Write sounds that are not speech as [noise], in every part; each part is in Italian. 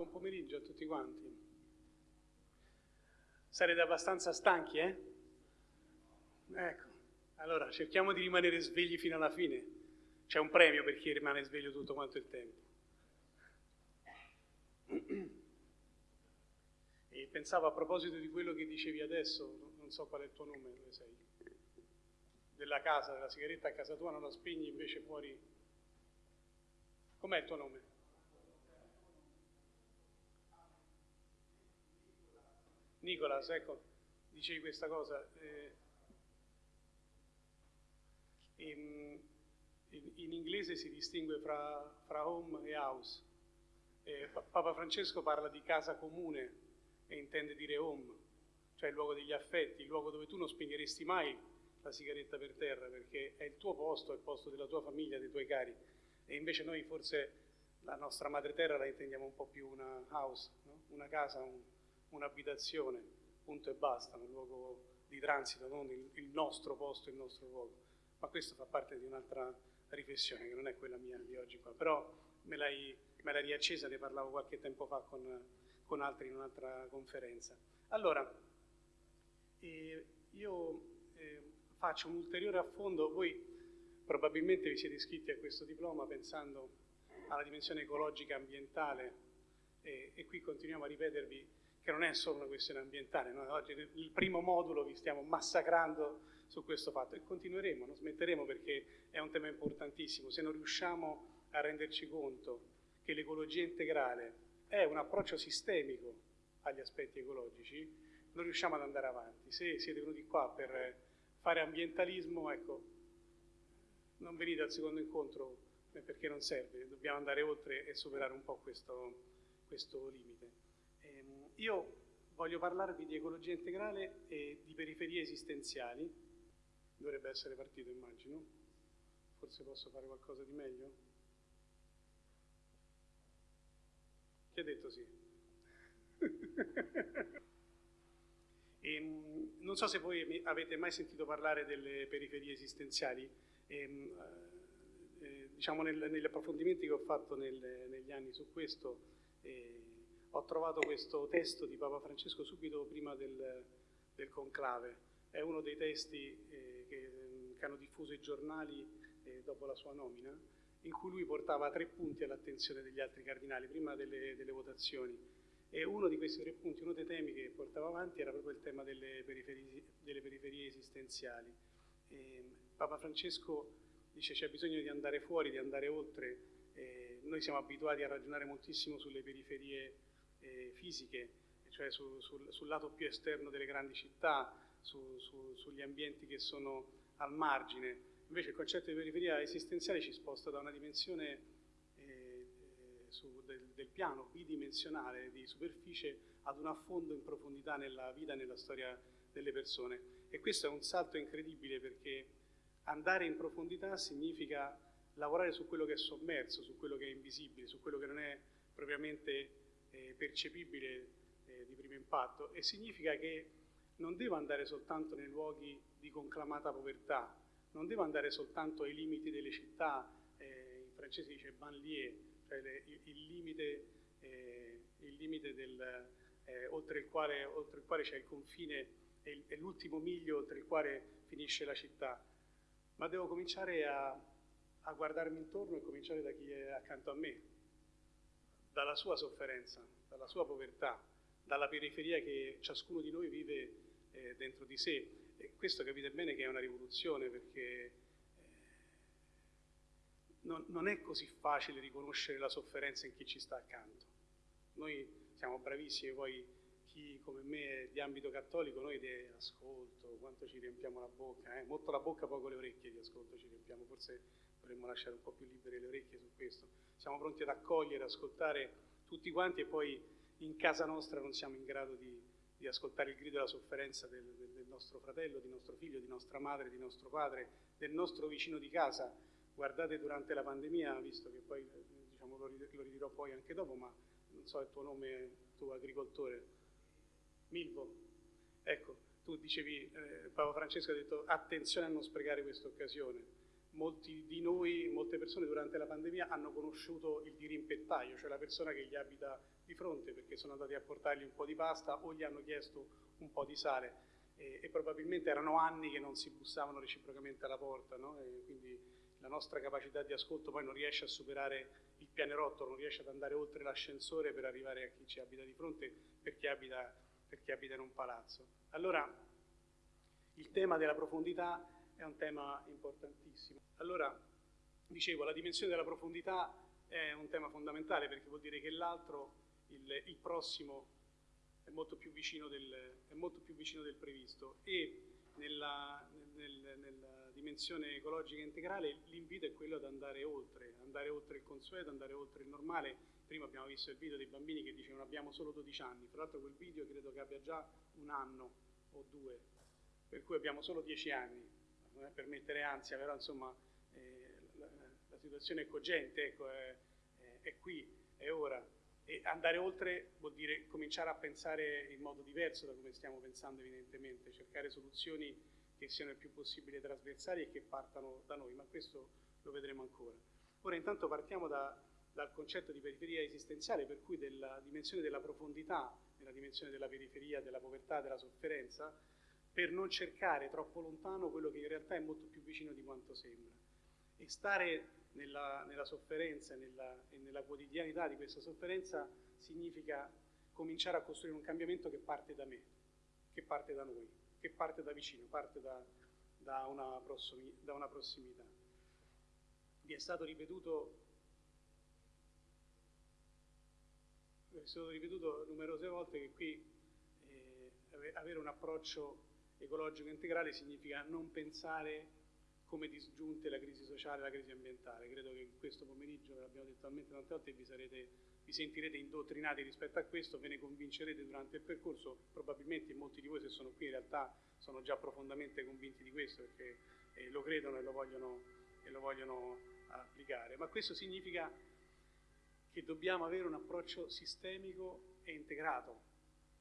Buon pomeriggio a tutti quanti. Sarete abbastanza stanchi, eh? Ecco, allora cerchiamo di rimanere svegli fino alla fine. C'è un premio per chi rimane sveglio tutto quanto il tempo. [clears throat] E pensavo a proposito di quello che dicevi adesso, non so qual è il tuo nome, dove sei? Della casa, della sigaretta a casa tua non la spegni invece fuori. Com'è il tuo nome? Nicolas, ecco, dicevi questa cosa. Eh, in, in, in, inglese si distingue fra, fra home e house. Eh, Papa Francesco parla di casa comune e intende dire home, cioè il luogo degli affetti, il luogo dove tu non spegneresti mai la sigaretta per terra perché è il tuo posto, è il posto della tua famiglia, dei tuoi cari. E invece noi forse la nostra madre terra la intendiamo un po' più una house, no? una casa, un, un'abitazione, punto e basta, un luogo di transito, non il, il, nostro posto, il nostro luogo. Ma questo fa parte di un'altra riflessione, che non è quella mia di oggi qua, però me l'hai, riaccesa, ne parlavo qualche tempo fa con, con altri in un'altra conferenza. Allora, eh, io eh, faccio un ulteriore affondo, voi probabilmente vi siete iscritti a questo diploma pensando alla dimensione ecologica ambientale e, e qui continuiamo a ripetervi che non è solo una questione ambientale, noi oggi nel primo modulo vi stiamo massacrando su questo fatto e continueremo, non smetteremo perché è un tema importantissimo. Se non riusciamo a renderci conto che l'ecologia integrale è un approccio sistemico agli aspetti ecologici, non riusciamo ad andare avanti. Se siete venuti qua per fare ambientalismo, ecco, non venite al secondo incontro perché non serve, dobbiamo andare oltre e superare un po' questo, questo limite. Io voglio parlarvi di ecologia integrale e di periferie esistenziali. Dovrebbe essere partito, immagino. Forse posso fare qualcosa di meglio? Chi ha detto sì? e, [laughs] ehm, non so se voi avete mai sentito parlare delle periferie esistenziali. E, ehm, eh, diciamo nel, negli approfondimenti che ho fatto nel, negli anni su questo, eh, ho trovato questo testo di Papa Francesco subito prima del, del conclave. È uno dei testi eh, che, che, hanno diffuso i giornali eh, dopo la sua nomina, in cui lui portava tre punti all'attenzione degli altri cardinali prima delle, delle, votazioni. E uno di questi tre punti, uno dei temi che portava avanti era proprio il tema delle periferie, delle periferie esistenziali. E Papa Francesco dice c'è bisogno di andare fuori, di andare oltre. Eh, noi siamo abituati a ragionare moltissimo sulle periferie eh, fisiche, cioè su, sul, sul, lato più esterno delle grandi città, su, su, sugli ambienti che sono al margine. Invece il concetto di periferia esistenziale ci sposta da una dimensione eh, del, del, piano bidimensionale di superficie ad un affondo in profondità nella vita e nella storia delle persone. E questo è un salto incredibile perché andare in profondità significa lavorare su quello che è sommerso, su quello che è invisibile, su quello che non è propriamente eh, percepibile eh, di primo impatto e significa che non devo andare soltanto nei luoghi di conclamata povertà, non devo andare soltanto ai limiti delle città, eh, in francese dice banlieue, cioè le, il, il, limite, eh, il limite del, eh, oltre, il quale, oltre il quale c'è il confine e l'ultimo miglio oltre il quale finisce la città, ma devo cominciare a, a guardarmi intorno e cominciare da chi è accanto a me, dalla sua sofferenza, dalla sua povertà, dalla periferia che ciascuno di noi vive eh, dentro di sé. E questo capite bene che è una rivoluzione perché eh, non, non, è così facile riconoscere la sofferenza in chi ci sta accanto. Noi siamo bravissimi, poi chi come me è di ambito cattolico, noi di ascolto, quanto ci riempiamo la bocca, eh? molto la bocca, poco le orecchie di ascolto ci riempiamo, forse dovremmo lasciare un po' più libere le orecchie su questo. Siamo pronti ad accogliere, ascoltare tutti quanti e poi in casa nostra non siamo in grado di, di ascoltare il grido della sofferenza del, del, del, nostro fratello, di nostro figlio, di nostra madre, di nostro padre, del nostro vicino di casa. Guardate durante la pandemia, visto che poi diciamo, lo, lo ridirò poi anche dopo, ma non so il tuo nome, tuo agricoltore, Milvo. Ecco, tu dicevi, eh, Papa Francesco ha detto attenzione a non sprecare questa occasione molti di noi, molte persone durante la pandemia hanno conosciuto il dirimpettaio, cioè la persona che gli abita di fronte perché sono andati a portargli un po' di pasta o gli hanno chiesto un po' di sale e, e probabilmente erano anni che non si bussavano reciprocamente alla porta, no? quindi la nostra capacità di ascolto poi non riesce a superare il pianerottolo, non riesce ad andare oltre l'ascensore per arrivare a chi ci abita di fronte, per chi abita, per chi abita in un palazzo. Allora, il tema della profondità è un tema importantissimo. Allora, dicevo, la dimensione della profondità è un tema fondamentale perché vuol dire che l'altro, il, il prossimo, è molto, del, è molto, più vicino del, previsto e nella, nel, nella dimensione ecologica integrale l'invito è quello ad andare oltre, andare oltre il consueto, andare oltre il normale. Prima abbiamo visto il video dei bambini che dicevano abbiamo solo 12 anni, tra l'altro quel video credo che abbia già un anno o due, per cui abbiamo solo 10 anni, non è per mettere ansia, però insomma eh, la, la, situazione è cogente, ecco, è, è, qui, è ora. E andare oltre vuol dire cominciare a pensare in modo diverso da come stiamo pensando evidentemente, cercare soluzioni che siano il più possibile trasversali e che partano da noi, ma questo lo vedremo ancora. Ora intanto partiamo da, dal concetto di periferia esistenziale, per cui della dimensione della profondità, nella dimensione della periferia, della povertà, della sofferenza, per non cercare troppo lontano quello che in realtà è molto più vicino di quanto sembra. E stare nella, nella sofferenza nella, e nella quotidianità di questa sofferenza significa cominciare a costruire un cambiamento che parte da me, che parte da noi, che parte da vicino, parte da, da, una, prossimi, da una, prossimità. Vi è stato ripetuto, è stato ripetuto numerose volte che qui eh, avere un approccio ecologico integrale significa non pensare come disgiunte la crisi sociale e la crisi ambientale. Credo che questo pomeriggio, ve l'abbiamo detto talmente tante volte, vi, sarete, vi sentirete indottrinati rispetto a questo, ve ne convincerete durante il percorso, probabilmente molti di voi se sono qui in realtà sono già profondamente convinti di questo perché eh, lo credono e lo, vogliono, e lo vogliono applicare. Ma questo significa che dobbiamo avere un approccio sistemico e integrato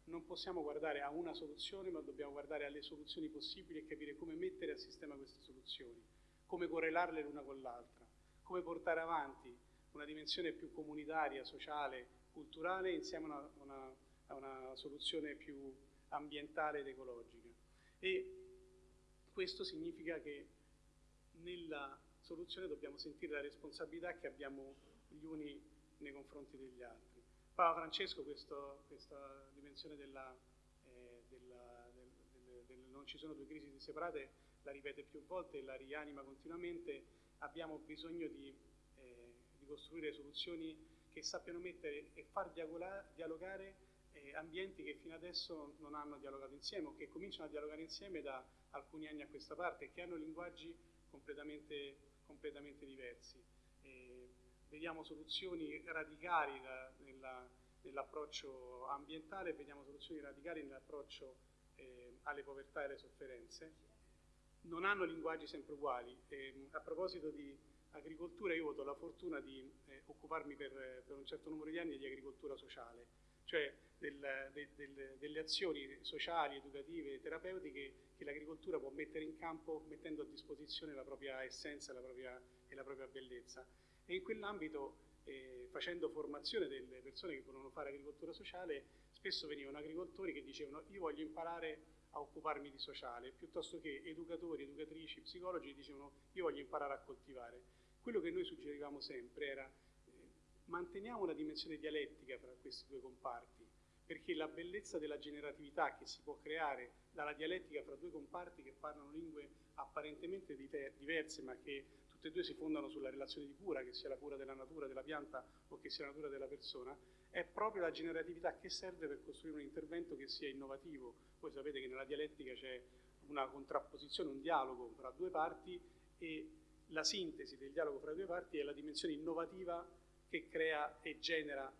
non possiamo guardare a una soluzione, ma dobbiamo guardare alle soluzioni possibili e capire come mettere a sistema queste soluzioni, come correlarle l'una con l'altra, come portare avanti una dimensione più comunitaria, sociale, culturale insieme a una, una, a una soluzione più ambientale ed ecologica. E questo significa che nella soluzione dobbiamo sentire la responsabilità che abbiamo gli uni nei confronti degli altri. Papa Francesco questo, questa dimensione della, eh, della, del, del, del, non ci sono due crisi separate la ripete più volte e la rianima continuamente, abbiamo bisogno di, eh, di costruire soluzioni che sappiano mettere e far dialogare eh, ambienti che fino adesso non hanno dialogato insieme o che cominciano a dialogare insieme da alcuni anni a questa parte e che hanno linguaggi completamente, completamente diversi vediamo soluzioni radicali da, nella, nell'approccio ambientale, vediamo soluzioni radicali nell'approccio eh, alle povertà e alle sofferenze. Non hanno linguaggi sempre uguali. Eh, a proposito di agricoltura, io ho avuto la fortuna di eh, occuparmi per, per, un certo numero di anni di agricoltura sociale, cioè del, del, del, delle azioni sociali, educative, terapeutiche che l'agricoltura può mettere in campo mettendo a disposizione la propria essenza la propria, e la propria bellezza e in quell'ambito eh, facendo formazione delle persone che volevano fare agricoltura sociale spesso venivano agricoltori che dicevano io voglio imparare a occuparmi di sociale piuttosto che educatori, educatrici, psicologi dicevano io voglio imparare a coltivare. Quello che noi suggerivamo sempre era eh, manteniamo una dimensione dialettica fra questi due comparti perché la bellezza della generatività che si può creare dalla dialettica fra due comparti che parlano lingue apparentemente diverse ma che tutte e due si fondano sulla relazione di cura, che sia la cura della natura, della pianta o che sia la natura della persona, è proprio la generatività che serve per costruire un intervento che sia innovativo. Voi sapete che nella dialettica c'è una contrapposizione, un dialogo fra due parti e la sintesi del dialogo fra due parti è la dimensione innovativa che crea e genera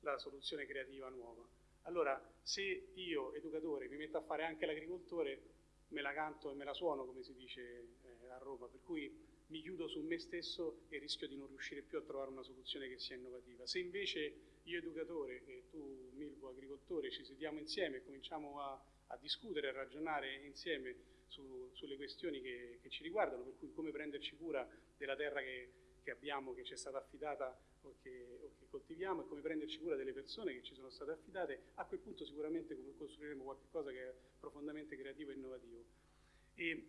la soluzione creativa nuova. Allora, se io, educatore, mi metto a fare anche l'agricoltore, me la canto e me la suono, come si dice eh, a Roma, per cui mi chiudo su me stesso e rischio di non riuscire più a trovare una soluzione che sia innovativa. Se invece io educatore e tu Milvo agricoltore ci sediamo insieme e cominciamo a, a discutere, a ragionare insieme su, sulle questioni che, che, ci riguardano, per cui come prenderci cura della terra che, che abbiamo, che ci è stata affidata o che, o che, coltiviamo e come prenderci cura delle persone che ci sono state affidate, a quel punto sicuramente costruiremo qualcosa che è profondamente creativo e innovativo. E,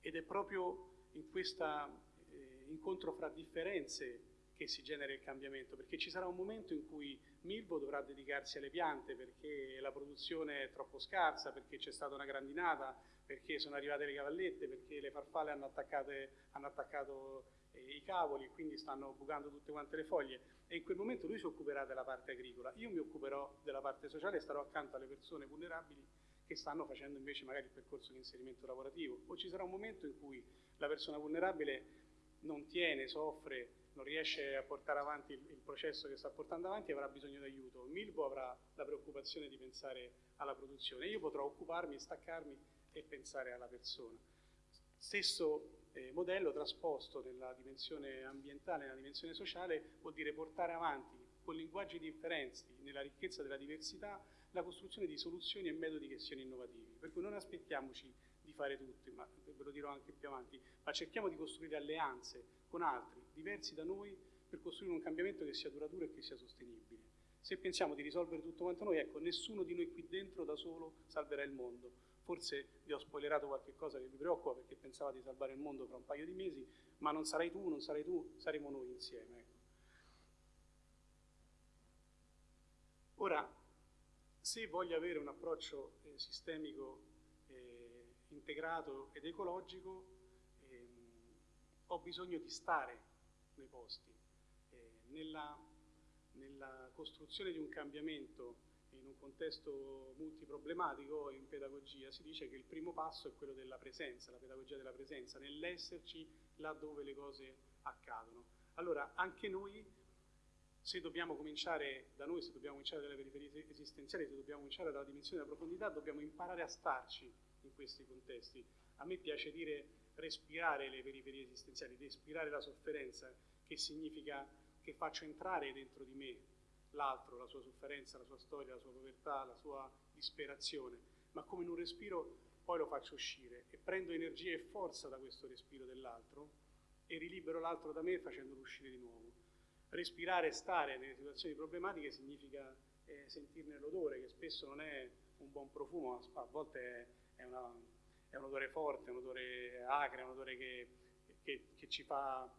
ed è proprio in questo eh, incontro fra differenze che si genera il cambiamento, perché ci sarà un momento in cui Milvo dovrà dedicarsi alle piante perché la produzione è troppo scarsa, perché c'è stata una grandinata, perché sono arrivate le cavallette, perché le farfalle hanno, hanno attaccato eh, i cavoli e quindi stanno bucando tutte quante le foglie. E in quel momento lui si occuperà della parte agricola, io mi occuperò della parte sociale e starò accanto alle persone vulnerabili che stanno facendo invece magari il percorso di inserimento lavorativo o ci sarà un momento in cui la persona vulnerabile non tiene, soffre, non riesce a portare avanti il, il, processo che sta portando avanti e avrà bisogno di aiuto. Milbo avrà la preoccupazione di pensare alla produzione, io potrò occuparmi, staccarmi e pensare alla persona. Stesso eh, modello trasposto nella dimensione ambientale, nella dimensione sociale, vuol dire portare avanti con linguaggi differenti, nella ricchezza della diversità, la costruzione di soluzioni e metodi che siano innovativi. Per cui non aspettiamoci di fare tutti, ma ve lo dirò anche più avanti, ma cerchiamo di costruire alleanze con altri, diversi da noi, per costruire un cambiamento che sia duraturo e che sia sostenibile. Se pensiamo di risolvere tutto quanto noi, ecco, nessuno di noi qui dentro da solo salverà il mondo. Forse vi ho spoilerato qualche cosa che vi preoccupa perché pensava di salvare il mondo fra un paio di mesi, ma non sarai tu, non sarai tu, saremo noi insieme. Ecco. Ora, se voglio avere un approccio eh, sistemico eh, integrato ed ecologico, ehm, ho bisogno di stare nei posti. Eh, nella, nella, costruzione di un cambiamento in un contesto multiproblematico in pedagogia si dice che il primo passo è quello della presenza, la pedagogia della presenza, nell'esserci là dove le cose accadono. Allora, anche noi, se dobbiamo cominciare da noi, se dobbiamo cominciare dalle periferie esistenziali, se dobbiamo cominciare dalla dimensione della profondità, dobbiamo imparare a starci in questi contesti. A me piace dire respirare le periferie esistenziali, respirare la sofferenza, che significa che faccio entrare dentro di me l'altro, la sua sofferenza, la sua storia, la sua povertà, la sua disperazione, ma come in un respiro poi lo faccio uscire e prendo energia e forza da questo respiro dell'altro e rilibero l'altro da me facendolo uscire di nuovo. Respirare e stare nelle situazioni problematiche significa eh, sentirne l'odore, che spesso non è un buon profumo, a volte è, una è un odore forte, un odore acre, un odore che, che, che, ci, fa,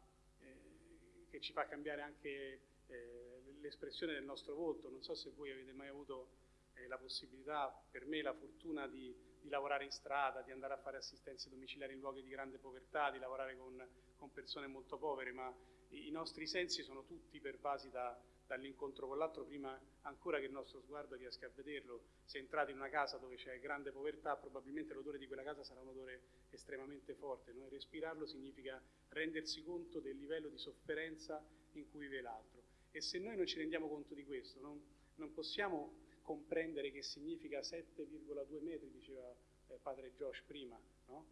eh, che ci, fa, cambiare anche eh, l'espressione del nostro volto. Non so se voi avete mai avuto eh, la possibilità, per me la fortuna di, di, lavorare in strada, di andare a fare assistenze domiciliari in luoghi di grande povertà, di lavorare con, con persone molto povere, ma i, nostri sensi sono tutti pervasi da, dall'incontro con l'altro prima ancora che il nostro sguardo riesca a vederlo. Se entrate in una casa dove c'è grande povertà, probabilmente l'odore di quella casa sarà un odore estremamente forte. No? Respirarlo significa rendersi conto del livello di sofferenza in cui vive l'altro. E se noi non ci rendiamo conto di questo, non, non possiamo comprendere che significa 7,2 metri, diceva eh, padre Josh prima, no?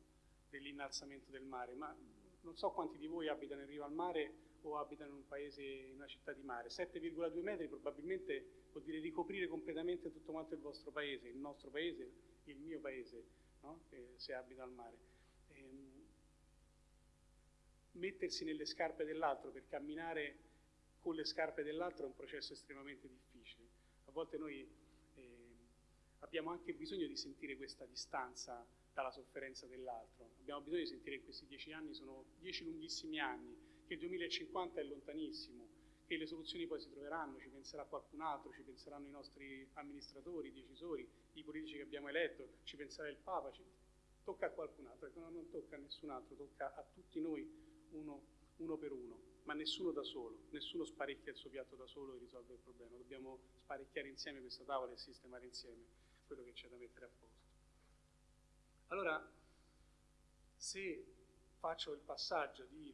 dell'innalzamento del mare, ma non so quanti di voi abitano in riva al mare o abitano in un paese, in una città di mare. 7,2 metri probabilmente vuol dire ricoprire completamente tutto quanto il vostro paese, il nostro paese, il mio paese, no? eh, se abita al mare. Ehm, mettersi nelle scarpe dell'altro per camminare con le scarpe dell'altro è un processo estremamente difficile. A volte noi eh, abbiamo anche bisogno di sentire questa distanza dalla sofferenza dell'altro. Abbiamo bisogno di sentire che questi dieci anni sono dieci lunghissimi anni che il 2050 è lontanissimo, che le soluzioni poi si troveranno, ci penserà qualcun altro, ci penseranno i nostri amministratori, i decisori, i politici che abbiamo eletto, ci penserà il Papa, ci... tocca a qualcun altro, ecco, non tocca a nessun altro, tocca a tutti noi uno, uno per uno, ma nessuno da solo, nessuno sparecchia il suo piatto da solo e risolve il problema, dobbiamo sparecchiare insieme questa tavola e sistemare insieme quello che c'è da mettere a posto. Allora, se faccio il passaggio di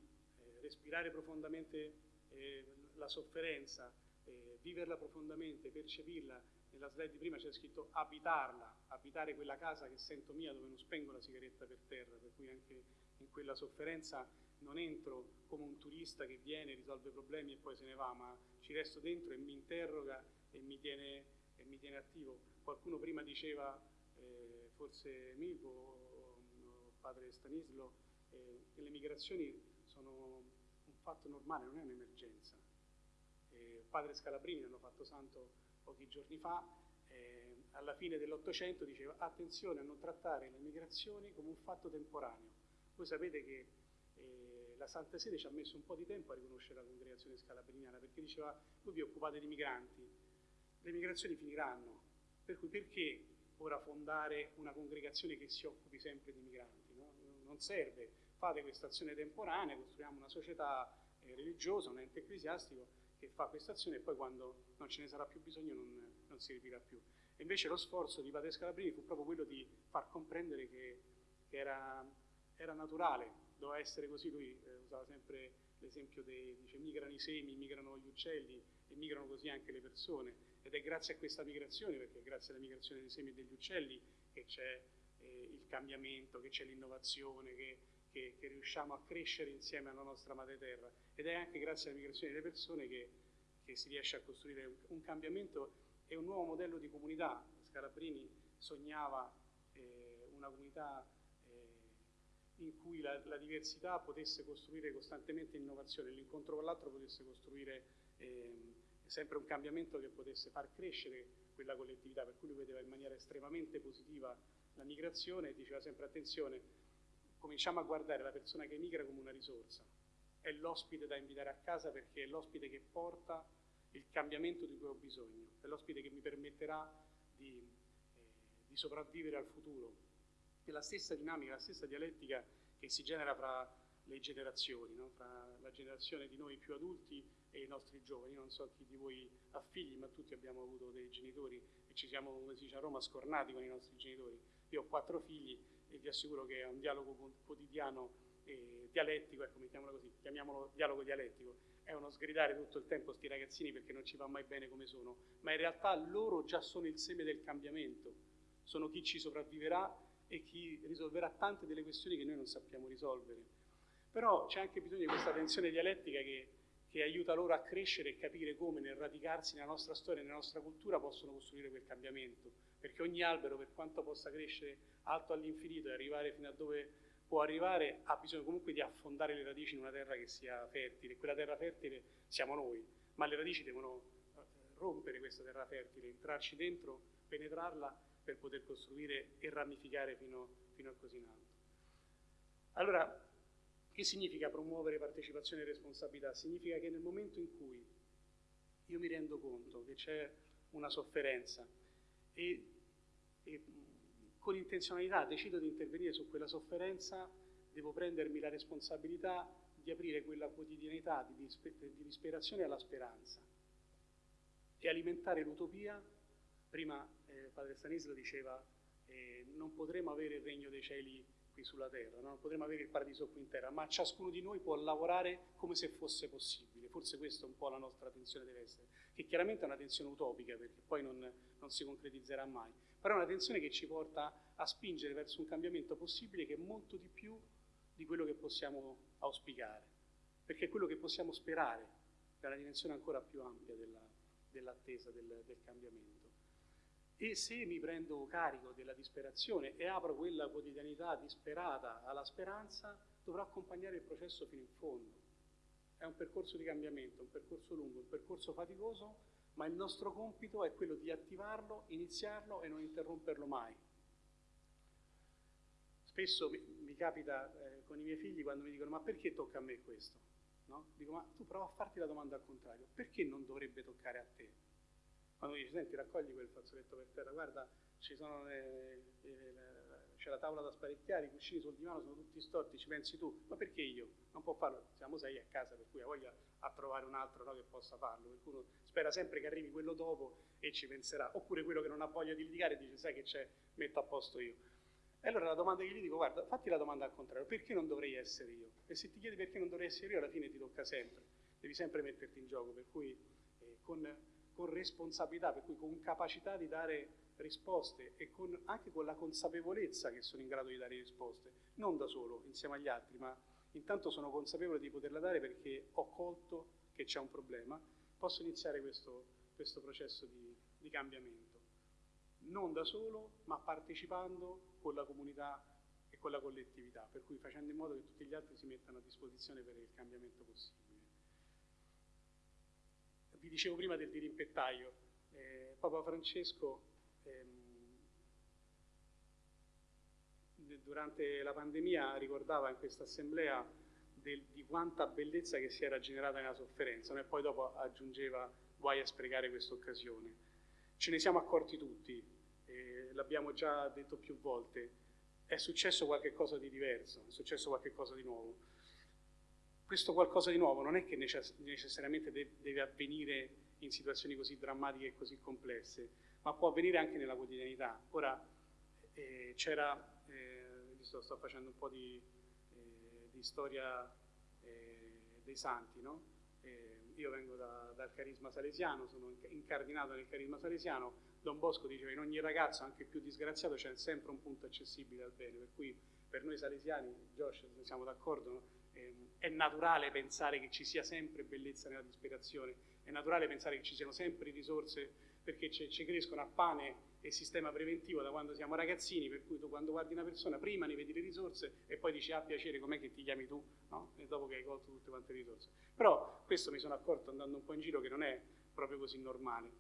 respirare profondamente eh, la sofferenza, eh, viverla profondamente, percepirla. Nella slide di prima c'è scritto abitarla, abitare quella casa che sento mia dove non spengo la sigaretta per terra, per cui anche in quella sofferenza non entro come un turista che viene, risolve problemi e poi se ne va, ma ci resto dentro e mi interroga e mi tiene, e mi tiene attivo. Qualcuno prima diceva, eh, forse Milko o, padre Stanislo, eh, le migrazioni sono un fatto normale, non è un'emergenza. eh, padre Scalabrini, hanno fatto santo pochi giorni fa, eh, alla fine dell'Ottocento diceva attenzione a non trattare le migrazioni come un fatto temporaneo. Voi sapete che eh, la Santa Sede ci ha messo un po' di tempo a riconoscere la congregazione scalabriniana perché diceva voi vi occupate di migranti, le migrazioni finiranno, per cui perché ora fondare una congregazione che si occupi sempre di migranti? No? Non serve, fate questa azione temporanea, costruiamo una società eh, religiosa, un ente ecclesiastico che fa questa azione e poi quando non ce ne sarà più bisogno non, non si ripeterà più. E invece lo sforzo di Padre Scalabrini fu proprio quello di far comprendere che, che era, era, naturale, doveva essere così, lui eh, usava sempre l'esempio dei, dice migrano i semi, migrano gli uccelli e migrano così anche le persone ed è grazie a questa migrazione, perché è grazie alla migrazione dei semi e degli uccelli che c'è eh, il cambiamento, che c'è l'innovazione, che, che, che, riusciamo a crescere insieme alla nostra madre terra ed è anche grazie alla migrazione delle persone che, che si riesce a costruire un, un cambiamento è un nuovo modello di comunità. Scalabrini sognava eh, una comunità eh, in cui la, la, diversità potesse costruire costantemente innovazione, l'incontro con l'altro potesse costruire eh, sempre un cambiamento che potesse far crescere quella collettività, per cui lui vedeva in maniera estremamente positiva la migrazione e diceva sempre attenzione, cominciamo a guardare la persona che migra come una risorsa, è l'ospite da invitare a casa perché è l'ospite che porta il cambiamento di cui ho bisogno, è l'ospite che mi permetterà di, eh, di sopravvivere al futuro. È la stessa dinamica, la stessa dialettica che si genera fra le generazioni, no? fra la generazione di noi più adulti e i nostri giovani. Io non so chi di voi ha figli, ma tutti abbiamo avuto dei genitori e ci siamo, come si dice a Roma, scornati con i nostri genitori. Io ho quattro figli e vi assicuro che è un dialogo quotidiano e dialettico, ecco, mettiamolo così, chiamiamolo dialogo dialettico, è uno sgridare tutto il tempo sti ragazzini perché non ci va mai bene come sono, ma in realtà loro già sono il seme del cambiamento, sono chi ci sopravviverà e chi risolverà tante delle questioni che noi non sappiamo risolvere. Però c'è anche bisogno di questa tensione dialettica che, che aiuta loro a crescere e capire come nel radicarsi nella nostra storia e nella nostra cultura possono costruire quel cambiamento, perché ogni albero, per quanto possa crescere alto all'infinito e arrivare fino a dove può arrivare ha bisogno comunque di affondare le radici in una terra che sia fertile. Quella terra fertile siamo noi, ma le radici devono eh, rompere questa terra fertile, entrarci dentro, penetrarla per poter costruire e ramificare fino, fino a così in alto. Allora, che significa promuovere partecipazione e responsabilità? Significa che nel momento in cui io mi rendo conto che c'è una sofferenza e, e con intenzionalità decido di intervenire su quella sofferenza, devo prendermi la responsabilità di aprire quella quotidianità di, di disperazione alla speranza e alimentare l'utopia. Prima eh, padre Stanisla diceva eh, non potremo avere il regno dei cieli qui sulla terra, no? non potremo avere il paradiso qui in terra, ma ciascuno di noi può lavorare come se fosse possibile. Forse questa è un po' la nostra tensione deve essere, che chiaramente è una tensione utopica perché poi non, non si concretizzerà mai, però è una tensione che ci porta a spingere verso un cambiamento possibile che è molto di più di quello che possiamo auspicare, perché è quello che possiamo sperare, una dimensione ancora più ampia della, dell'attesa del, del cambiamento. E se mi prendo carico della disperazione e apro quella quotidianità disperata alla speranza, dovrò accompagnare il processo fino in fondo. È un percorso di cambiamento, un percorso lungo, un percorso faticoso, ma il nostro compito è quello di attivarlo, iniziarlo e non interromperlo mai. Spesso mi, capita eh, con i miei figli quando mi dicono ma perché tocca a me questo? No? Dico ma tu prova a farti la domanda al contrario, perché non dovrebbe toccare a te? Quando dici senti raccogli quel fazzoletto per terra, guarda le, le, le, c'è la tavola da sparecchiare, i cuscini sul divano sono tutti storti, ci pensi tu, ma perché io? Non può farlo, siamo sei a casa per cui ha voglia a trovare un altro no, che possa farlo, per cui uno spera sempre che arrivi quello dopo e ci penserà, oppure quello che non ha voglia di litigare dice sai che c'è, metto a posto io. E allora la domanda che gli dico, guarda, fatti la domanda al contrario, perché non dovrei essere io? E se ti chiedi perché non dovrei essere io, alla fine ti tocca sempre, devi sempre metterti in gioco, per cui eh, con con responsabilità, per cui con capacità di dare risposte e con, anche con la consapevolezza che sono in grado di dare risposte, non da solo, insieme agli altri, ma intanto sono consapevole di poterla dare perché ho colto che c'è un problema, posso iniziare questo, questo processo di, di cambiamento. Non da solo, ma partecipando con la comunità e con la collettività, per cui facendo in modo che tutti gli altri si mettano a disposizione per il cambiamento possibile vi dicevo prima del dirimpettaio, eh, Papa Francesco ehm, durante la pandemia ricordava in questa assemblea del, di quanta bellezza che si era generata nella sofferenza no? e poi dopo aggiungeva guai a sprecare questa occasione. Ce ne siamo accorti tutti, eh, l'abbiamo già detto più volte, è successo qualcosa di diverso, è successo qualcosa di nuovo. Questo qualcosa di nuovo non è che necess necessariamente de deve avvenire in situazioni così drammatiche e così complesse, ma può avvenire anche nella quotidianità. Ora eh, c'era sto, sto facendo un po' di, eh, di storia eh, dei santi, no? eh, io vengo da, dal carisma salesiano, sono incardinato nel carisma salesiano, Don Bosco diceva in ogni ragazzo, anche più disgraziato, c'è sempre un punto accessibile al bene, per cui per noi salesiani, Josh, siamo d'accordo, no? Ehm, è naturale pensare che ci sia sempre bellezza nella disperazione, è naturale pensare che ci siano sempre risorse perché ci crescono a pane e sistema preventivo da quando siamo ragazzini, per cui tu quando guardi una persona prima ne vedi le risorse e poi dici ah piacere com'è che ti chiami tu, no? E dopo che hai colto tutte quante le risorse. Però questo mi sono accorto andando un po' in giro che non è proprio così normale.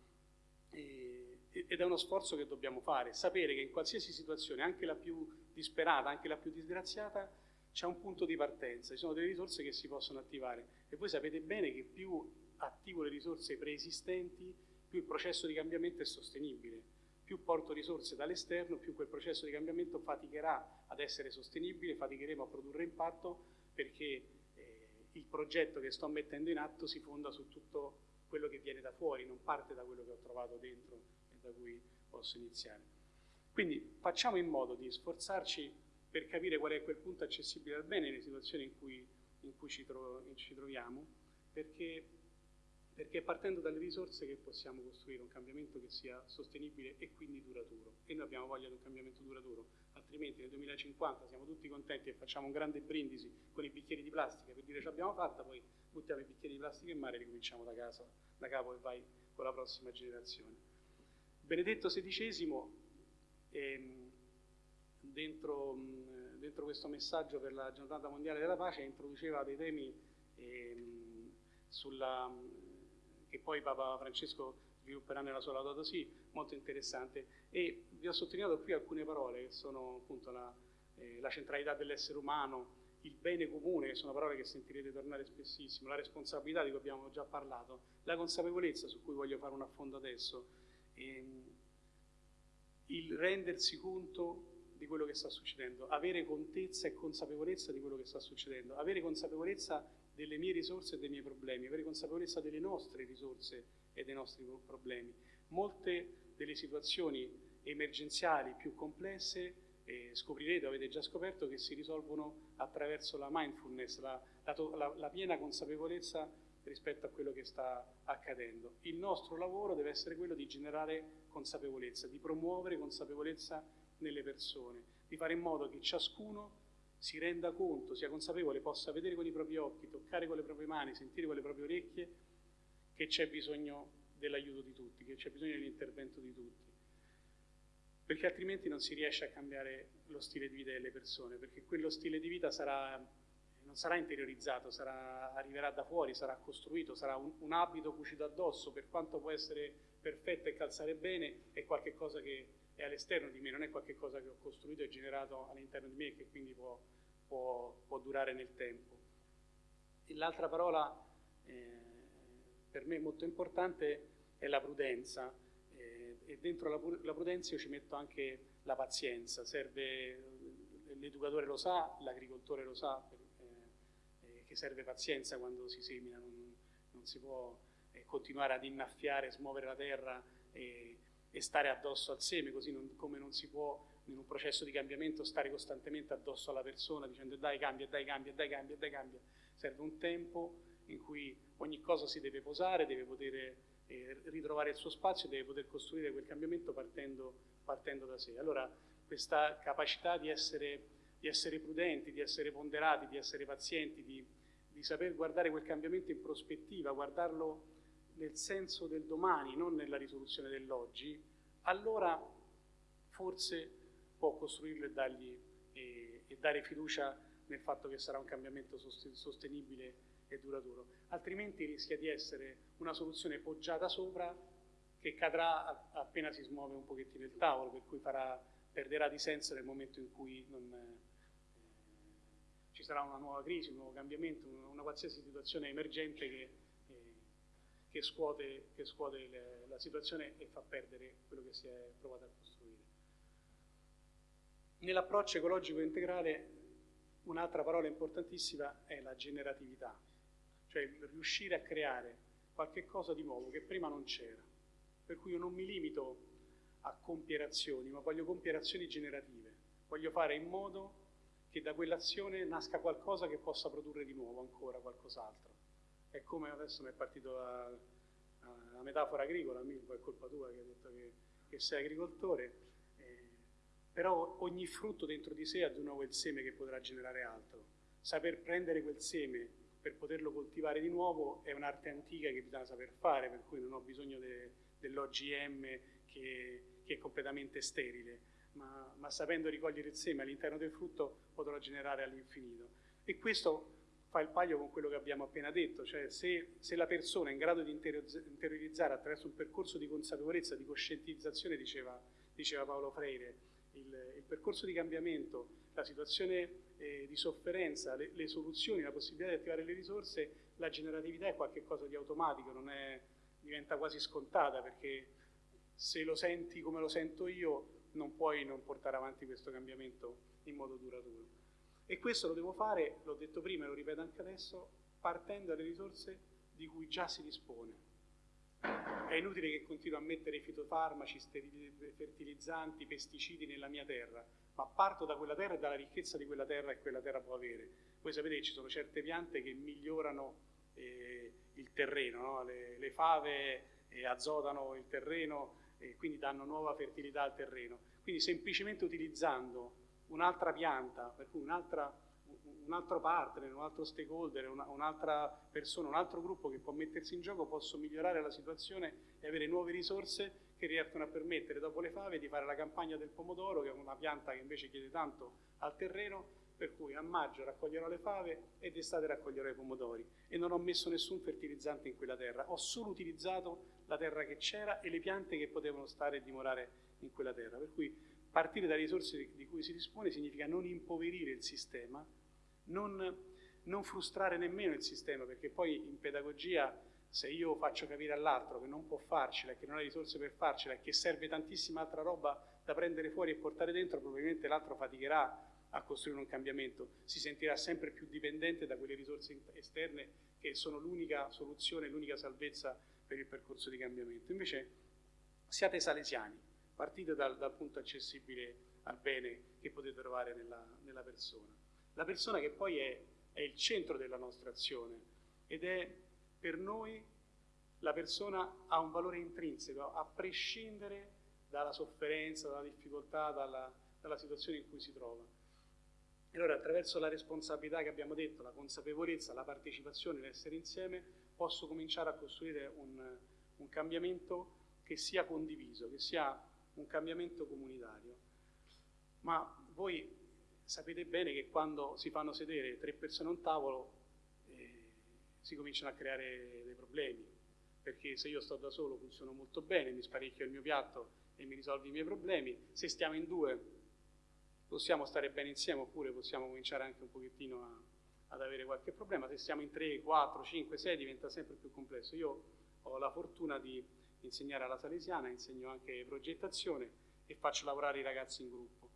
E, ed è uno sforzo che dobbiamo fare, sapere che in qualsiasi situazione, anche la più disperata, anche la più disgraziata, c'è un punto di partenza, ci sono delle risorse che si possono attivare e voi sapete bene che più attivo le risorse preesistenti, più il processo di cambiamento è sostenibile. Più porto risorse dall'esterno, più quel processo di cambiamento faticherà ad essere sostenibile, faticheremo a produrre impatto perché eh, il progetto che sto mettendo in atto si fonda su tutto quello che viene da fuori, non parte da quello che ho trovato dentro e da cui posso iniziare. Quindi facciamo in modo di sforzarci per capire qual è quel punto accessibile al bene nelle situazioni in cui, in cui ci, tro ci troviamo, perché perché è partendo dalle risorse che possiamo costruire un cambiamento che sia sostenibile e quindi duraturo. E noi abbiamo voglia di un cambiamento duraturo, altrimenti nel 2050 siamo tutti contenti e facciamo un grande brindisi con i bicchieri di plastica per dire ce l'abbiamo fatta, poi buttiamo i bicchieri di plastica in mare e ricominciamo da casa, da capo e vai con la prossima generazione. Benedetto XVI, ehm, dentro, mh, dentro, questo messaggio per la giornata mondiale della pace, introduceva dei temi ehm, sulla che poi Papa Francesco svilupperà nella sua Laudato Si, molto interessante. E vi ho sottolineato qui alcune parole che sono appunto la, eh, la centralità dell'essere umano, il bene comune, che sono parole che sentirete tornare spessissimo, la responsabilità di cui abbiamo già parlato, la consapevolezza su cui voglio fare un affondo adesso, ehm, il rendersi conto di quello che sta succedendo, avere contezza e consapevolezza di quello che sta succedendo, avere consapevolezza delle mie risorse e dei miei problemi, avere consapevolezza delle nostre risorse e dei nostri problemi. Molte delle situazioni emergenziali più complesse eh, scoprirete, avete già scoperto, che si risolvono attraverso la mindfulness, la, la, la piena consapevolezza rispetto a quello che sta accadendo. Il nostro lavoro deve essere quello di generare consapevolezza, di promuovere consapevolezza nelle persone, di fare in modo che ciascuno si renda conto, sia consapevole, possa vedere con i propri occhi, toccare con le proprie mani, sentire con le proprie orecchie che c'è bisogno dell'aiuto di tutti, che c'è bisogno dell'intervento di tutti. Perché altrimenti non si riesce a cambiare lo stile di vita delle persone, perché quello stile di vita sarà, non sarà interiorizzato, sarà, arriverà da fuori, sarà costruito, sarà un, un abito cucito addosso, per quanto può essere perfetto e calzare bene, è qualcosa che è all'esterno di me, non è qualcosa che ho costruito e generato all'interno di me e che quindi può, può, può durare nel tempo. L'altra parola eh, per me molto importante è la prudenza eh, e dentro la, la, prudenza io ci metto anche la pazienza, serve, l'educatore lo sa, l'agricoltore lo sa, eh, eh che serve pazienza quando si semina, non, non si può eh, continuare ad innaffiare, smuovere la terra e e stare addosso al seme, così non, come non si può in un processo di cambiamento stare costantemente addosso alla persona dicendo dai cambia, dai cambia, dai cambia, dai cambia. Serve un tempo in cui ogni cosa si deve posare, deve poter eh, ritrovare il suo spazio, deve poter costruire quel cambiamento partendo, partendo da sé. Allora questa capacità di essere, di essere, prudenti, di essere ponderati, di essere pazienti, di, di saper guardare quel cambiamento in prospettiva, guardarlo nel senso del domani, non nella risoluzione dell'oggi, allora forse può costruirlo e, dargli, e, e, dare fiducia nel fatto che sarà un cambiamento sostenibile e duraturo, altrimenti rischia di essere una soluzione poggiata sopra che cadrà appena si smuove un pochettino il tavolo, per cui farà, perderà di senso nel momento in cui non, eh, ci sarà una nuova crisi, un nuovo cambiamento, una, una qualsiasi situazione emergente che, che scuote, che scuote le, la situazione e fa perdere quello che si è provato a costruire. Nell'approccio ecologico integrale un'altra parola importantissima è la generatività, cioè riuscire a creare qualche cosa di nuovo che prima non c'era. Per cui io non mi limito a compiere azioni, ma voglio compiere azioni generative. Voglio fare in modo che da quell'azione nasca qualcosa che possa produrre di nuovo ancora qualcos'altro. È come adesso mi è partita la, la, metafora agricola, Milvo è colpa tua che hai detto che, che sei agricoltore, eh, però ogni frutto dentro di sé ha di nuovo il seme che potrà generare altro. Saper prendere quel seme per poterlo coltivare di nuovo è un'arte antica che bisogna saper fare, per cui non ho bisogno de, dell'OGM che, che è completamente sterile ma, ma sapendo ricogliere il seme all'interno del frutto potrò generare all'infinito. E questo fa il paio con quello che abbiamo appena detto, cioè se, se la persona è in grado di interiorizzare attraverso un percorso di consapevolezza, di coscientizzazione, diceva, diceva Paolo Freire, il, il, percorso di cambiamento, la situazione eh, di sofferenza, le, le, soluzioni, la possibilità di attivare le risorse, la generatività è qualcosa di automatico, è, diventa quasi scontata perché se lo senti come lo sento io non puoi non portare avanti questo cambiamento in modo duraturo. E questo lo devo fare, l'ho detto prima e lo ripeto anche adesso, partendo dalle risorse di cui già si dispone. È inutile che continuo a mettere fitofarmaci, fertilizzanti, pesticidi nella mia terra, ma parto da quella terra e dalla ricchezza di quella terra che quella terra può avere. Voi sapete che ci sono certe piante che migliorano eh, il terreno, no? le, le, fave eh, azotano il terreno, e quindi danno nuova fertilità al terreno. Quindi semplicemente utilizzando un'altra pianta, per cui un'altra, un altro partner, un altro stakeholder, una, un'altra persona, un altro gruppo che può mettersi in gioco, posso migliorare la situazione e avere nuove risorse che riescono a permettere dopo le fave di fare la campagna del pomodoro, che è una pianta che invece chiede tanto al terreno, per cui a maggio raccoglierò le fave e d'estate raccoglierò i pomodori. E non ho messo nessun fertilizzante in quella terra, ho solo utilizzato la terra che c'era e le piante che potevano stare e dimorare in quella terra, per cui partire dalle risorse di cui si dispone significa non impoverire il sistema, non, non frustrare nemmeno il sistema, perché poi in pedagogia se io faccio capire all'altro che non può farcela, che non ha risorse per farcela che serve tantissima altra roba da prendere fuori e portare dentro, probabilmente l'altro faticherà a costruire un cambiamento, si sentirà sempre più dipendente da quelle risorse esterne che sono l'unica soluzione, l'unica salvezza per il percorso di cambiamento. Invece siate salesiani, partite dal, dal punto accessibile al bene che potete trovare nella, nella persona. La persona che poi è, è il centro della nostra azione ed è per noi la persona ha un valore intrinseco, a prescindere dalla sofferenza, dalla difficoltà, dalla, dalla situazione in cui si trova. E allora attraverso la responsabilità che abbiamo detto, la consapevolezza, la partecipazione, l'essere insieme, posso cominciare a costruire un, un cambiamento che sia condiviso, che sia un cambiamento comunitario. Ma voi sapete bene che quando si fanno sedere tre persone a un tavolo eh, si cominciano a creare dei problemi, perché se io sto da solo funziono molto bene, mi sparecchio il mio piatto e mi risolvo i miei problemi, se stiamo in due possiamo stare bene insieme oppure possiamo cominciare anche un pochettino a, ad avere qualche problema. Se siamo in 3, 4, 5, 6 diventa sempre più complesso. Io ho la fortuna di insegnare alla Salesiana, insegno anche progettazione e faccio lavorare i ragazzi in gruppo.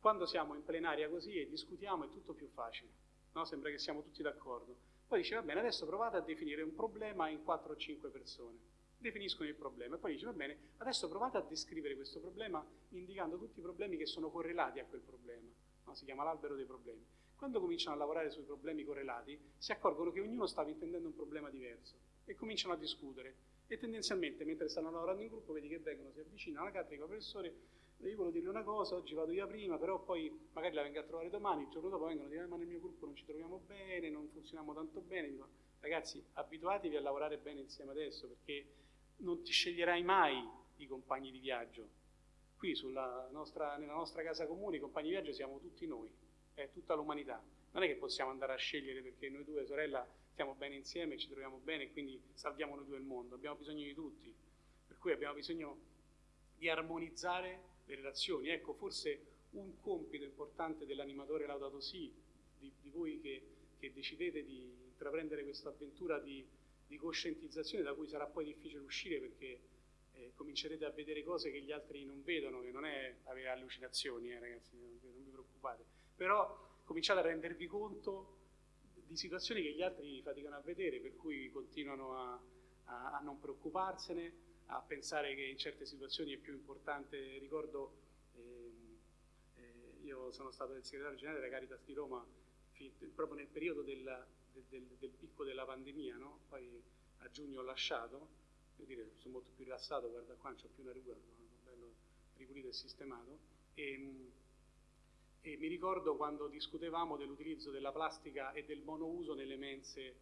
Quando siamo in plenaria così e discutiamo è tutto più facile, no? sembra che siamo tutti d'accordo. Poi dice va bene, adesso provate a definire un problema in 4 o 5 persone definiscono il problema e poi dice va bene, adesso provate a descrivere questo problema indicando tutti i problemi che sono correlati a quel problema, no? si chiama l'albero dei problemi. Quando cominciano a lavorare sui problemi correlati si accorgono che ognuno stava intendendo un problema diverso e cominciano a discutere e tendenzialmente mentre stanno lavorando in gruppo vedi che vengono, si avvicinano alla cattedra, professore io volevo dirle una cosa, oggi vado via prima, però poi magari la vengo a trovare domani, il giorno dopo vengono a dire ma nel mio gruppo non ci troviamo bene, non funzioniamo tanto bene, dico ragazzi abituatevi a lavorare bene insieme adesso perché non ti sceglierai mai i compagni di viaggio. Qui nostra, nella nostra casa comune i compagni di viaggio siamo tutti noi, è tutta l'umanità. non è che possiamo andare a scegliere perché noi due, sorella, stiamo bene insieme, ci troviamo bene quindi salviamo noi due il mondo, abbiamo bisogno di tutti, per cui abbiamo bisogno di armonizzare le relazioni. Ecco, forse un compito importante dell'animatore Laudato Si, di, di voi che, che, decidete di intraprendere questa avventura di, di, coscientizzazione da cui sarà poi difficile uscire perché eh, comincerete a vedere cose che gli altri non vedono, che non è avere allucinazioni, eh, ragazzi, non vi preoccupate, però cominciate a rendervi conto di situazioni che gli altri faticano a vedere, per cui continuano a, a, a non preoccuparsene, a pensare che in certe situazioni è più importante, ricordo io sono stato il segretario generale della Caritas di Roma proprio nel periodo del, del, del picco della pandemia, no? poi a giugno ho lasciato, devo dire, sono molto più rilassato, guarda qua, non ho più una ruga, sono bello ripulito e sistemato. E, e mi ricordo quando discutevamo dell'utilizzo della plastica e del monouso nelle mense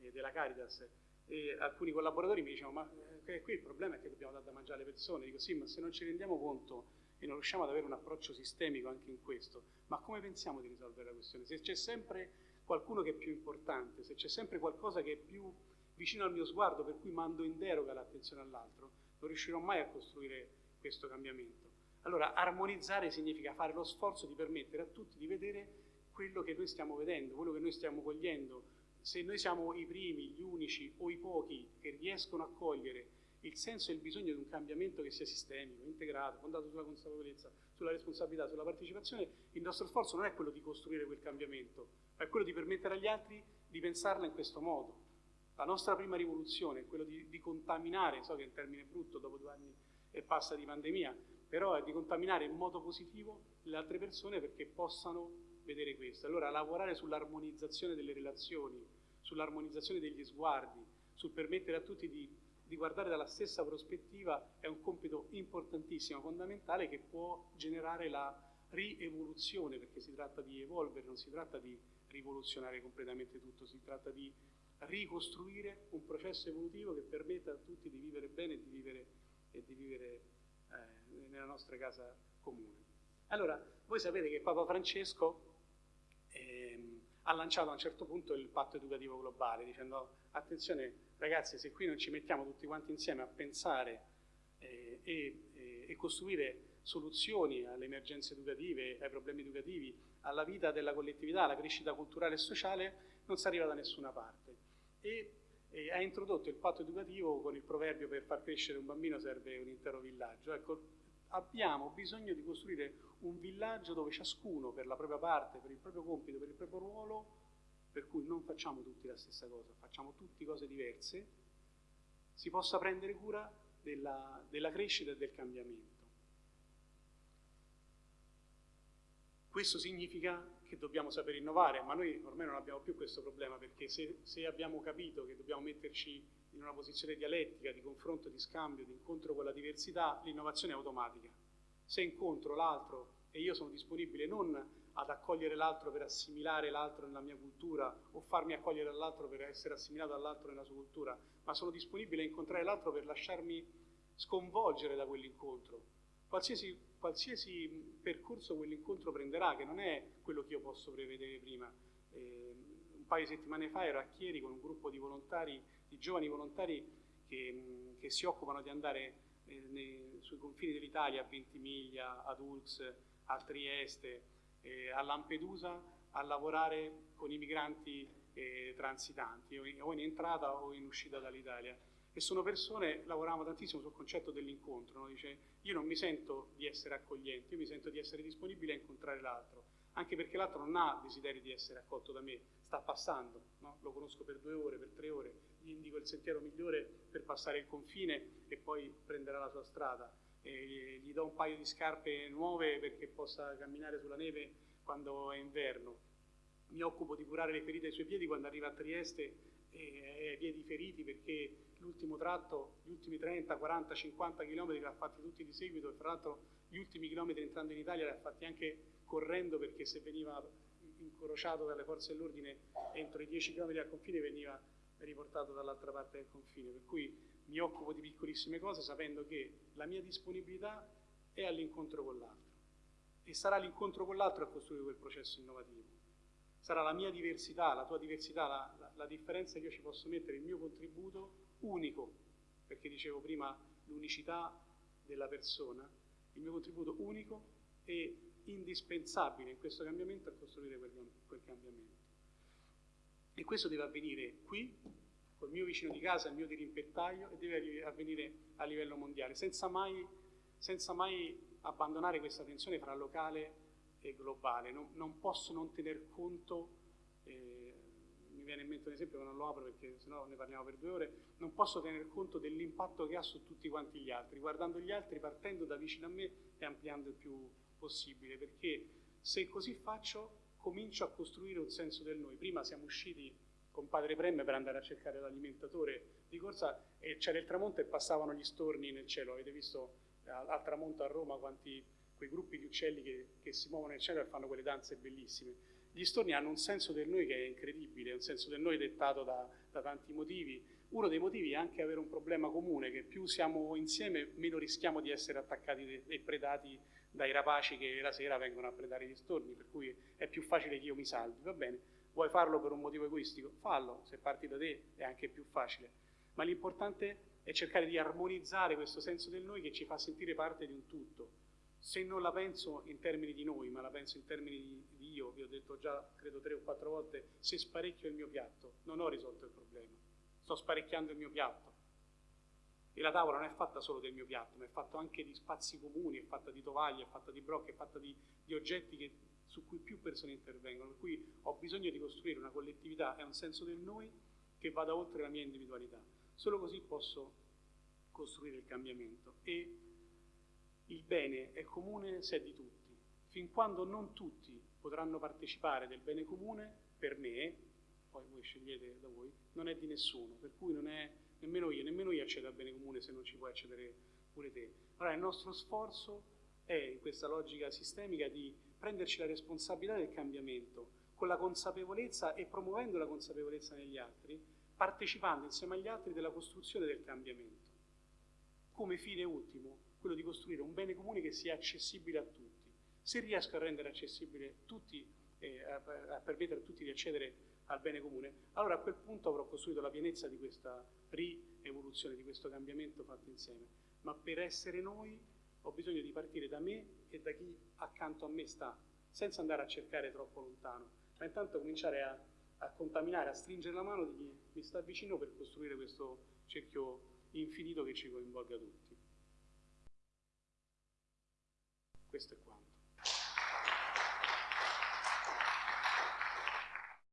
eh, della Caritas e alcuni collaboratori mi dicevano ma eh, qui il problema è che dobbiamo dare da mangiare alle persone, dico sì ma se non ci rendiamo conto e non riusciamo ad avere un approccio sistemico anche in questo, ma come pensiamo di risolvere la questione? Se c'è sempre qualcuno che è più importante, se c'è sempre qualcosa che è più vicino al mio sguardo, per cui mando in deroga l'attenzione all'altro, non riuscirò mai a costruire questo cambiamento. Allora, armonizzare significa fare lo sforzo di permettere a tutti di vedere quello che noi stiamo vedendo, quello che noi stiamo cogliendo. Se noi siamo i primi, gli unici o i pochi che riescono a cogliere il senso e il bisogno di un cambiamento che sia sistemico, integrato, fondato sulla consapevolezza, sulla responsabilità, sulla partecipazione, il nostro sforzo non è quello di costruire quel cambiamento, ma è quello di permettere agli altri di pensarla in questo modo. La nostra prima rivoluzione è quello di, di contaminare, so che è un termine brutto dopo due anni e passa di pandemia, però è di contaminare in modo positivo le altre persone perché possano vedere questo. Allora lavorare sull'armonizzazione delle relazioni, sull'armonizzazione degli sguardi, sul permettere a tutti di di guardare dalla stessa prospettiva è un compito importantissimo, fondamentale, che può generare la rievoluzione, perché si tratta di evolvere, non si tratta di rivoluzionare completamente tutto, si tratta di ricostruire un processo evolutivo che permetta a tutti di vivere bene e di vivere, e di vivere eh, nella nostra casa comune. Allora, voi sapete che Papa Francesco ehm, ha lanciato a un certo punto il patto educativo globale, dicendo attenzione ragazzi se qui non ci mettiamo tutti quanti insieme a pensare eh, e, e, e, costruire soluzioni alle emergenze educative, ai problemi educativi, alla vita della collettività, alla crescita culturale e sociale, non si arriva da nessuna parte. E, e ha introdotto il patto educativo con il proverbio per far crescere un bambino serve un intero villaggio. Ecco, abbiamo bisogno di costruire un villaggio dove ciascuno per la propria parte, per il proprio compito, per il proprio ruolo, per cui non facciamo tutti la stessa cosa, facciamo tutti cose diverse, si possa prendere cura della, della crescita e del cambiamento. Questo significa che dobbiamo sapere innovare, ma noi ormai non abbiamo più questo problema perché se, se, abbiamo capito che dobbiamo metterci in una posizione dialettica, di confronto, di scambio, di incontro con la diversità, l'innovazione è automatica. Se incontro l'altro e io sono disponibile non ad accogliere l'altro per assimilare l'altro nella mia cultura o farmi accogliere dall'altro per essere assimilato dall'altro nella sua cultura, ma sono disponibile a incontrare l'altro per lasciarmi sconvolgere da quell'incontro. Qualsiasi, qualsiasi percorso quell'incontro prenderà, che non è quello che io posso prevedere prima. Eh, un paio di settimane fa ero a Chieri con un gruppo di volontari, di giovani volontari che, che si occupano di andare eh, nei, sui confini dell'Italia, a Ventimiglia, ad Ulx, a Trieste, eh, a Lampedusa a lavorare con i migranti eh, transitanti, o in, o in, entrata o in uscita dall'Italia. E sono persone, lavoravamo tantissimo sul concetto dell'incontro, no? dice io non mi sento di essere accogliente, io mi sento di essere disponibile a incontrare l'altro, anche perché l'altro non ha desiderio di essere accolto da me, sta passando, no? lo conosco per due ore, per tre ore, gli indico il sentiero migliore per passare il confine e poi prenderà la sua strada eh, gli do un paio di scarpe nuove perché possa camminare sulla neve quando è inverno. Mi occupo di curare le ferite ai suoi piedi quando arriva a Trieste e ai piedi feriti perché l'ultimo tratto, gli ultimi 30, 40, 50 km li ha fatti tutti di seguito e fra l'altro gli ultimi chilometri entrando in Italia li ha fatti anche correndo perché se veniva incrociato dalle forze dell'ordine entro i 10 km al confine veniva riportato dall'altra parte del confine. Per cui mi occupo di piccolissime cose sapendo che la mia disponibilità è all'incontro con l'altro e sarà l'incontro con l'altro a costruire quel processo innovativo. Sarà la mia diversità, la tua diversità, la, la, la differenza che io ci posso mettere, il mio contributo unico, perché dicevo prima l'unicità della persona, il mio contributo unico e indispensabile in questo cambiamento a costruire quel, quel cambiamento. E questo deve avvenire qui, col mio vicino di casa, il mio dirimpettaio, e deve avvenire a livello mondiale, senza mai, senza mai abbandonare questa tensione fra locale e globale. Non, non posso non tener conto, eh, mi viene in mente un esempio che non lo apro perché sennò ne parliamo per due ore, non posso tener conto dell'impatto che ha su tutti quanti gli altri, guardando gli altri, partendo da vicino a me e ampliando il più possibile, perché se così faccio comincio a costruire un senso del noi. Prima siamo usciti con padre Premme per andare a cercare l'alimentatore di corsa e c'era il tramonto e passavano gli storni nel cielo. Avete visto al, al tramonto a Roma quanti quei gruppi di uccelli che, che, si muovono nel cielo e fanno quelle danze bellissime. Gli storni hanno un senso del noi che è incredibile, un senso del noi dettato da, da tanti motivi. Uno dei motivi è anche avere un problema comune, che più siamo insieme meno rischiamo di essere attaccati e predati dai rapaci che la sera vengono a predare gli storni, per cui è più facile che io mi salvi, va bene? Vuoi farlo per un motivo egoistico? Fallo, se parti da te è anche più facile. Ma l'importante è cercare di armonizzare questo senso del noi che ci fa sentire parte di un tutto. Se non la penso in termini di noi, ma la penso in termini di, di io, vi ho detto già, credo tre o quattro volte, se sparecchio il mio piatto, non ho risolto il problema. Sto sparecchiando il mio piatto e la tavola non è fatta solo del mio piatto, ma è fatta anche di spazi comuni, è fatta di tovaglie, è fatta di brocche, è fatta di, di oggetti che, su cui più persone intervengono. Per cui ho bisogno di costruire una collettività e un senso del noi che vada oltre la mia individualità. Solo così posso costruire il cambiamento. E il bene è comune se è di tutti. Fin quando non tutti potranno partecipare del bene comune, per me, poi voi scegliete da voi, non è di nessuno, per cui non è nemmeno io, nemmeno io accedo al bene comune se non ci puoi accedere pure te. Allora il nostro sforzo è in questa logica sistemica di prenderci la responsabilità del cambiamento con la consapevolezza e promuovendo la consapevolezza negli altri, partecipando insieme agli altri della costruzione del cambiamento. Come fine ultimo, quello di costruire un bene comune che sia accessibile a tutti. Se riesco a rendere accessibile tutti, eh, a, a permettere a tutti di accedere al bene comune, allora a quel punto avrò costruito la pienezza di questa rievoluzione, di questo cambiamento fatto insieme. Ma per essere noi ho bisogno di partire da me e da chi accanto a me sta, senza andare a cercare troppo lontano, ma intanto cominciare a, a contaminare, a stringere la mano di chi mi sta vicino per costruire questo cerchio infinito che ci coinvolga tutti. Questo è quanto.